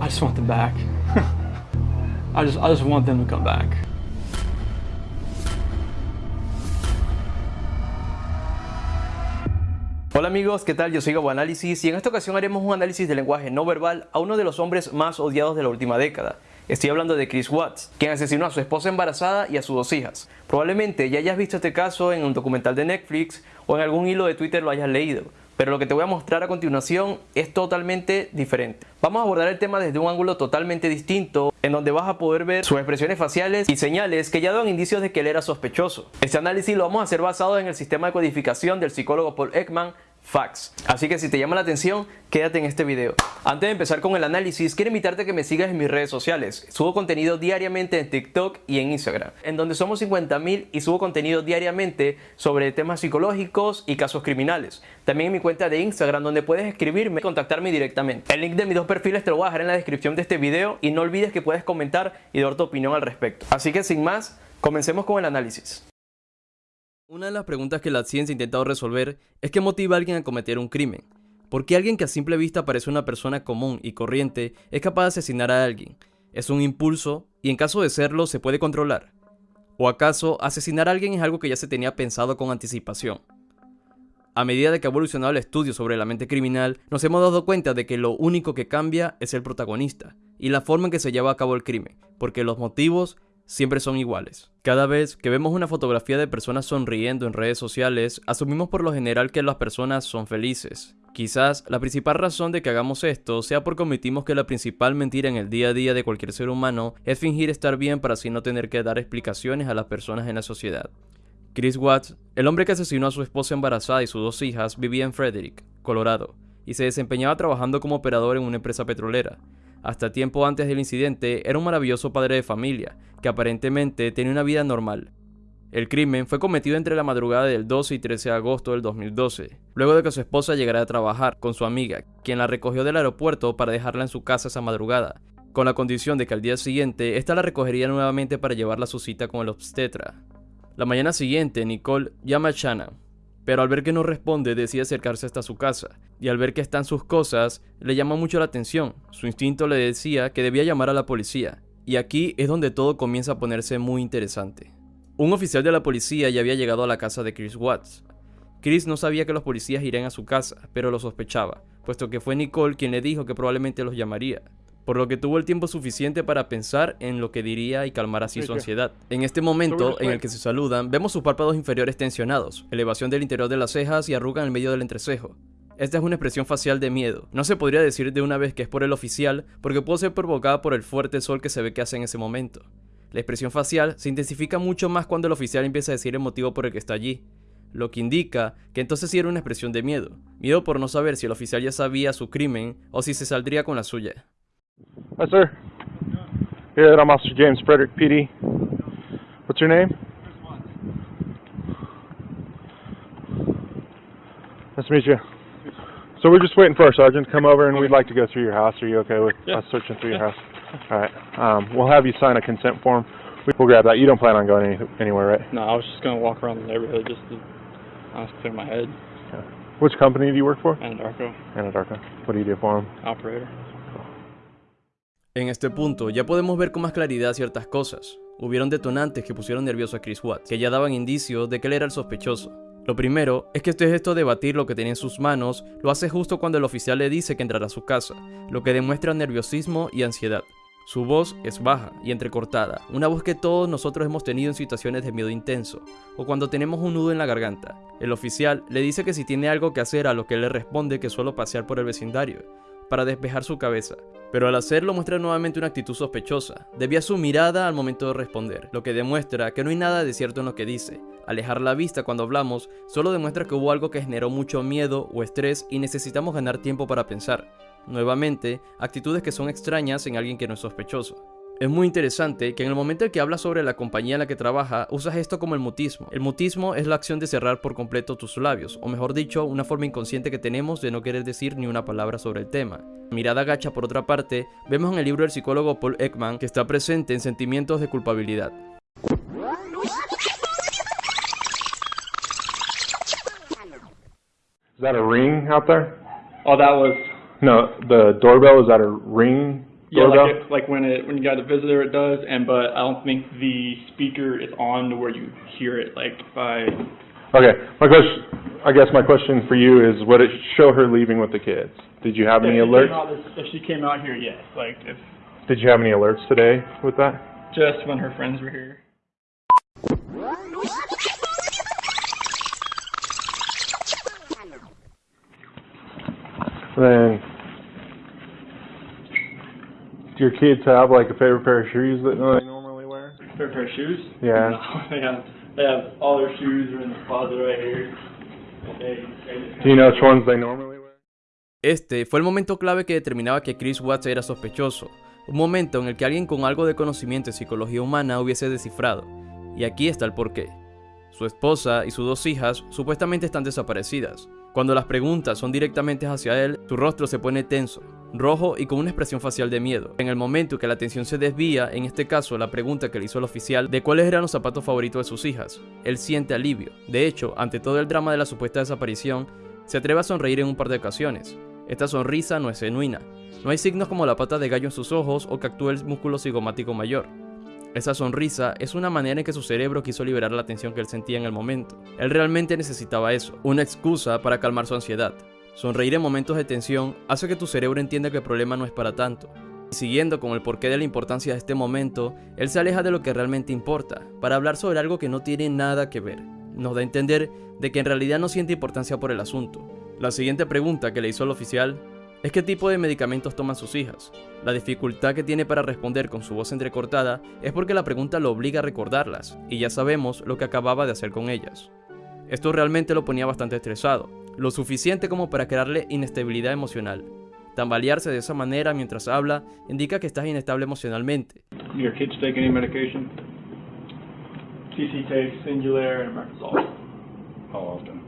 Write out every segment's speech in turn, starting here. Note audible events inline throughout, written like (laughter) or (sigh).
I just want them back. (laughs) I just, I just want them to come back. Hola amigos, ¿qué tal? Yo soy Gabo Análisis y en esta ocasión haremos un análisis del lenguaje no verbal a uno de los hombres más odiados de la última década. Estoy hablando de Chris Watts, quien asesinó a su esposa embarazada y a sus dos hijas. Probablemente ya hayas visto este caso en un documental de Netflix o en algún hilo de Twitter lo hayas leído, pero lo que te voy a mostrar a continuación es totalmente diferente. Vamos a abordar el tema desde un ángulo totalmente distinto, en donde vas a poder ver sus expresiones faciales y señales que ya dan indicios de que él era sospechoso. Este análisis lo vamos a hacer basado en el sistema de codificación del psicólogo Paul Ekman Facts. Así que si te llama la atención, quédate en este video. Antes de empezar con el análisis, quiero invitarte a que me sigas en mis redes sociales. Subo contenido diariamente en TikTok y en Instagram, en donde somos 50.000 y subo contenido diariamente sobre temas psicológicos y casos criminales. También en mi cuenta de Instagram, donde puedes escribirme y contactarme directamente. El link de mis dos perfiles te lo voy a dejar en la descripción de este video y no olvides que puedes comentar y dar tu opinión al respecto. Así que sin más, comencemos con el análisis. Una de las preguntas que la ciencia ha intentado resolver es qué motiva a alguien a cometer un crimen. ¿Por qué alguien que a simple vista parece una persona común y corriente es capaz de asesinar a alguien? ¿Es un impulso y en caso de serlo se puede controlar? ¿O acaso asesinar a alguien es algo que ya se tenía pensado con anticipación? A medida de que ha evolucionado el estudio sobre la mente criminal, nos hemos dado cuenta de que lo único que cambia es el protagonista y la forma en que se lleva a cabo el crimen, porque los motivos siempre son iguales. Cada vez que vemos una fotografía de personas sonriendo en redes sociales, asumimos por lo general que las personas son felices. Quizás la principal razón de que hagamos esto sea porque omitimos que la principal mentira en el día a día de cualquier ser humano es fingir estar bien para así no tener que dar explicaciones a las personas en la sociedad. Chris Watts, el hombre que asesinó a su esposa embarazada y sus dos hijas, vivía en Frederick, Colorado, y se desempeñaba trabajando como operador en una empresa petrolera. Hasta tiempo antes del incidente, era un maravilloso padre de familia, que aparentemente tenía una vida normal. El crimen fue cometido entre la madrugada del 12 y 13 de agosto del 2012, luego de que su esposa llegara a trabajar con su amiga, quien la recogió del aeropuerto para dejarla en su casa esa madrugada, con la condición de que al día siguiente ésta la recogería nuevamente para llevarla a su cita con el obstetra. La mañana siguiente, Nicole llama a Shanna, pero al ver que no responde decide acercarse hasta su casa, y al ver que están sus cosas, le llama mucho la atención. Su instinto le decía que debía llamar a la policía, y aquí es donde todo comienza a ponerse muy interesante. Un oficial de la policía ya había llegado a la casa de Chris Watts. Chris no sabía que los policías irían a su casa, pero lo sospechaba, puesto que fue Nicole quien le dijo que probablemente los llamaría por lo que tuvo el tiempo suficiente para pensar en lo que diría y calmar así su ansiedad. En este momento en el que se saludan, vemos sus párpados inferiores tensionados, elevación del interior de las cejas y arruga en el medio del entrecejo. Esta es una expresión facial de miedo. No se podría decir de una vez que es por el oficial, porque puede ser provocada por el fuerte sol que se ve que hace en ese momento. La expresión facial se intensifica mucho más cuando el oficial empieza a decir el motivo por el que está allí, lo que indica que entonces sí era una expresión de miedo, miedo por no saber si el oficial ya sabía su crimen o si se saldría con la suya. Hi, sir. Yeah, I'm Officer James Frederick, PD. What's your name? Nice to meet you. So we're just waiting for our sergeant to come over, and we'd like to go through your house. Are you okay with Yeah. us searching through your house? All right. Um, we'll have you sign a consent form. We- We'll grab that. You don't plan on going any, anywhere, right? No, I was just gonna walk around the neighborhood just to honestly clear my head. Which company do you work for? Anadarko, Anadarko. What do you do for them? operator. En este punto ya podemos ver con más claridad ciertas cosas. Hubieron detonantes que pusieron nervioso a Chris Watts, que ya daban indicios de que él era el sospechoso. Lo primero es que este gesto de batir lo que tenía en sus manos lo hace justo cuando el oficial le dice que entrará a su casa, lo que demuestra nerviosismo y ansiedad. Su voz es baja y entrecortada, una voz que todos nosotros hemos tenido en situaciones de miedo intenso, o cuando tenemos un nudo en la garganta. El oficial le dice que si tiene algo que hacer a lo que él le responde que solo pasear por el vecindario, para despejar su cabeza, pero al hacerlo muestra nuevamente una actitud sospechosa. Debía su mirada al momento de responder, lo que demuestra que no hay nada de cierto en lo que dice. Alejar la vista cuando hablamos solo demuestra que hubo algo que generó mucho miedo o estrés y necesitamos ganar tiempo para pensar. Nuevamente, actitudes que son extrañas en alguien que no es sospechoso. Es muy interesante que en el momento en que hablas sobre la compañía en la que trabaja, usas esto como el mutismo. El mutismo es la acción de cerrar por completo tus labios, o mejor dicho, una forma inconsciente que tenemos de no querer decir ni una palabra sobre el tema. Mirada gacha por otra parte, vemos en el libro del psicólogo Paul Ekman que está presente en sentimientos de culpabilidad. Is that a ring out there? Oh, that was No, the doorbell is that a ring? Yeah, like, it, like when it when you got a visitor, it does, and but I don't think the speaker is on to where you hear it. Like by Okay, my question, I guess my question for you is, would it show her leaving with the kids? Did you have any if she alerts? this- if she came out here, yes. Like if Did you have any alerts today with that? just when her friends were here. Then, do your kids have like a favorite pair of shoes that they normally wear? Fair pair of shoes. Yeah. No, (laughs) they have they have all their shoes are in the closet right here. They, Do you know which ones they normally wear? Este fue el momento clave que determinaba que Chris Watts era sospechoso, un momento en el que alguien con algo de conocimiento en psicología humana hubiese descifrado. Y aquí está el porqué. Su esposa y sus dos hijas supuestamente están desaparecidas. Cuando las preguntas son directamente hacia él, su rostro se pone tenso, rojo y con una expresión facial de miedo. En el momento que la atención se desvía, en este caso la pregunta que le hizo el oficial de cuáles eran los zapatos favoritos de sus hijas, él siente alivio. De hecho, ante todo el drama de la supuesta desaparición, se atreve a sonreír en un par de ocasiones. Esta sonrisa no es genuina. No hay signos como la pata de gallo en sus ojos o que actúe el músculo cigomático mayor. Esa sonrisa es una manera en que su cerebro quiso liberar la tensión que él sentía en el momento. Él realmente necesitaba eso, una excusa para calmar su ansiedad. Sonreír en momentos de tensión hace que tu cerebro entienda que el problema no es para tanto. Y siguiendo con el porqué de la importancia de este momento, él se aleja de lo que realmente importa, para hablar sobre algo que no tiene nada que ver. Nos da a entender de que en realidad no siente importancia por el asunto. La siguiente pregunta que le hizo el oficial es qué tipo de medicamentos toman sus hijas. La dificultad que tiene para responder con su voz entrecortada es porque la pregunta lo obliga a recordarlas, y ya sabemos lo que acababa de hacer con ellas. Esto realmente lo ponía bastante estresado, lo suficiente como para crearle inestabilidad emocional. Tambalearse de esa manera mientras habla indica que estás inestable emocionalmente. Do your kids take any medication? Takes Singulair and. How often?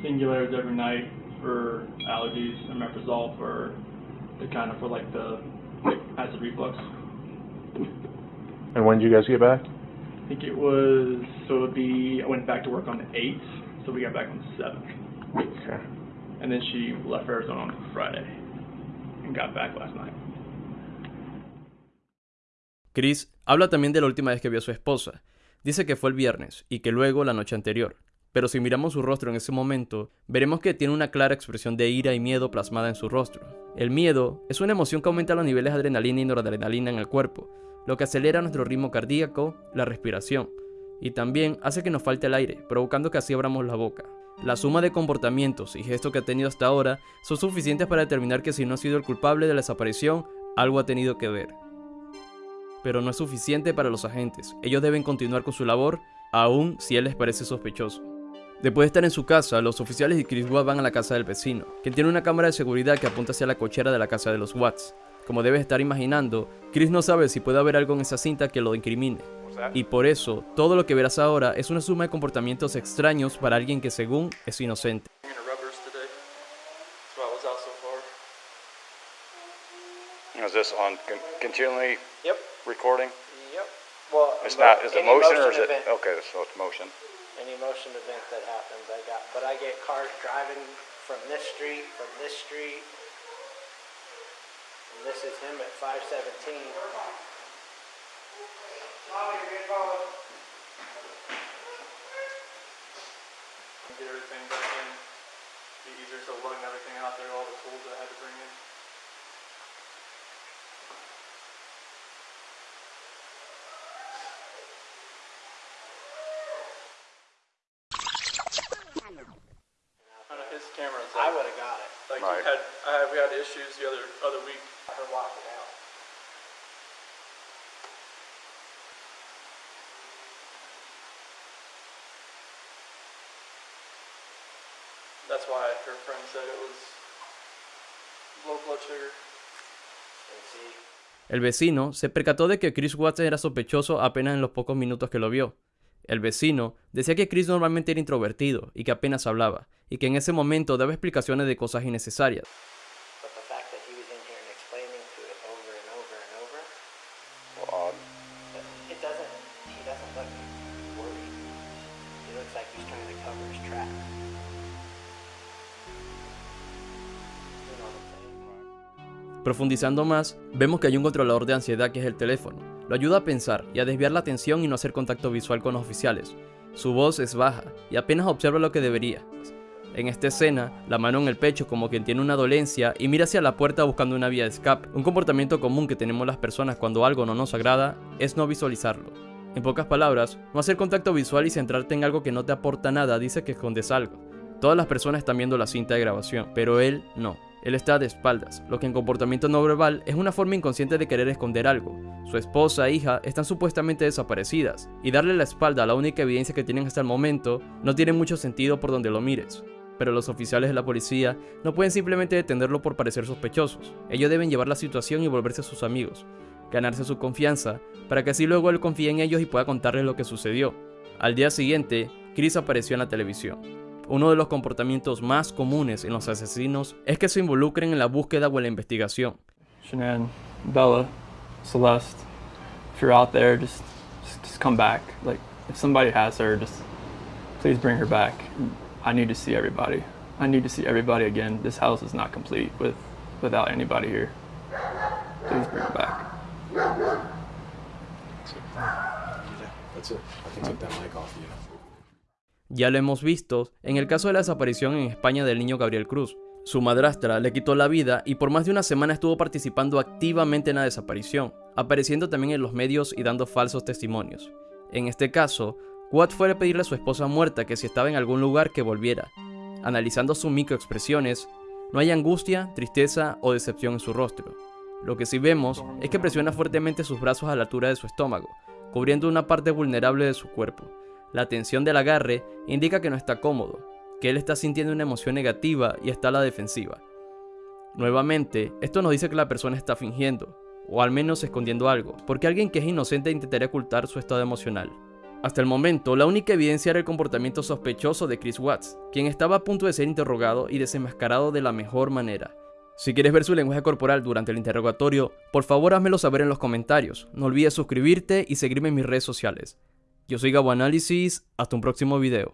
Singulair is every night for allergies, and Omeprazole for the kind of for like the acid reflux. And when did you guys get back? I think it was so it would be I went back to work on the eighth, so we got back on the seventh, Okay. and then she left for Arizona on Friday and got back last night. Chris habla también de la última vez que vio a su esposa. Dice que fue el viernes y que luego la noche anterior. Pero si miramos su rostro en ese momento, veremos que tiene una clara expresión de ira y miedo plasmada en su rostro. El miedo es una emoción que aumenta los niveles de adrenalina y noradrenalina en el cuerpo, lo que acelera nuestro ritmo cardíaco, la respiración, y también hace que nos falte el aire, provocando que así abramos la boca. La suma de comportamientos y gestos que ha tenido hasta ahora son suficientes para determinar que si no ha sido el culpable de la desaparición, algo ha tenido que ver pero no es suficiente para los agentes. Ellos deben continuar con su labor, aun si él les parece sospechoso. Después de estar en su casa, los oficiales y Chris Watt van a la casa del vecino, quien tiene una cámara de seguridad que apunta hacia la cochera de la casa de los Watts. Como debes estar imaginando, Chris no sabe si puede haber algo en esa cinta que lo incrimine. Y por eso, todo lo que verás ahora es una suma de comportamientos extraños para alguien que según es inocente. Is this on con- continually Yep. recording? Yep. Well, It's not, is it motion or is it, event, okay, so it's motion. Any motion event that happens, I got, but I get cars driving from this street, from this street. And this is him at five seventeen. Get everything back in. Be easier so lugging everything out there, all the tools that I had to bring in. That's why her friend said it was low blood sugar. And see, El vecino se percató de que Chris Watts era sospechoso apenas en los pocos minutos que lo vio. El vecino decía que Chris normalmente era introvertido y que apenas hablaba, y que en ese momento daba explicaciones de cosas innecesarias. Profundizando más, vemos que hay un controlador de ansiedad que es el teléfono. Lo ayuda a pensar y a desviar la atención y no hacer contacto visual con los oficiales. Su voz es baja y apenas observa lo que debería. En esta escena, la mano en el pecho como quien tiene una dolencia y mira hacia la puerta buscando una vía de escape. Un comportamiento común que tenemos las personas cuando algo no nos agrada es no visualizarlo. En pocas palabras, no hacer contacto visual y centrarte en algo que no te aporta nada dice que escondes algo. Todas las personas están viendo la cinta de grabación, pero él no. Él está de espaldas, lo que en comportamiento no verbal es una forma inconsciente de querer esconder algo. Su esposa e hija están supuestamente desaparecidas, y darle la espalda a la única evidencia que tienen hasta el momento no tiene mucho sentido por donde lo mires pero los oficiales de la policía no pueden simplemente detenerlo por parecer sospechosos. Ellos deben llevar la situación y volverse a sus amigos, ganarse su confianza, para que así luego él confíe en ellos y pueda contarles lo que sucedió. Al día siguiente, Chris apareció en la televisión. Uno de los comportamientos más comunes en los asesinos es que se involucren en la búsqueda o en la investigación. Shanann, Bella, Celeste, if you're out there, just, just just come back. Like if somebody has her, just please bring her back. I need to see everybody. I need to see everybody again. This house is not complete with without anybody here. Please bring her back. That's it. I can take that mic off you. Ya lo hemos visto en el caso de la desaparición en España del niño Gabriel Cruz. Su madrastra le quitó la vida y por más de una semana estuvo participando activamente en la desaparición, apareciendo también en los medios y dando falsos testimonios. En este caso, Watt fue a pedirle a su esposa muerta que si estaba en algún lugar que volviera. Analizando sus microexpresiones, no hay angustia, tristeza o decepción en su rostro. Lo que sí vemos es que presiona fuertemente sus brazos a la altura de su estómago, cubriendo una parte vulnerable de su cuerpo. La tensión del agarre indica que no está cómodo, que él está sintiendo una emoción negativa y está a la defensiva. Nuevamente, esto nos dice que la persona está fingiendo, o al menos escondiendo algo, porque alguien que es inocente intentaría ocultar su estado emocional. Hasta el momento, la única evidencia era el comportamiento sospechoso de Chris Watts, quien estaba a punto de ser interrogado y desenmascarado de la mejor manera. Si quieres ver su lenguaje corporal durante el interrogatorio, por favor házmelo saber en los comentarios. No olvides suscribirte y seguirme en mis redes sociales. Yo soy Gabo Análisis, hasta un próximo video.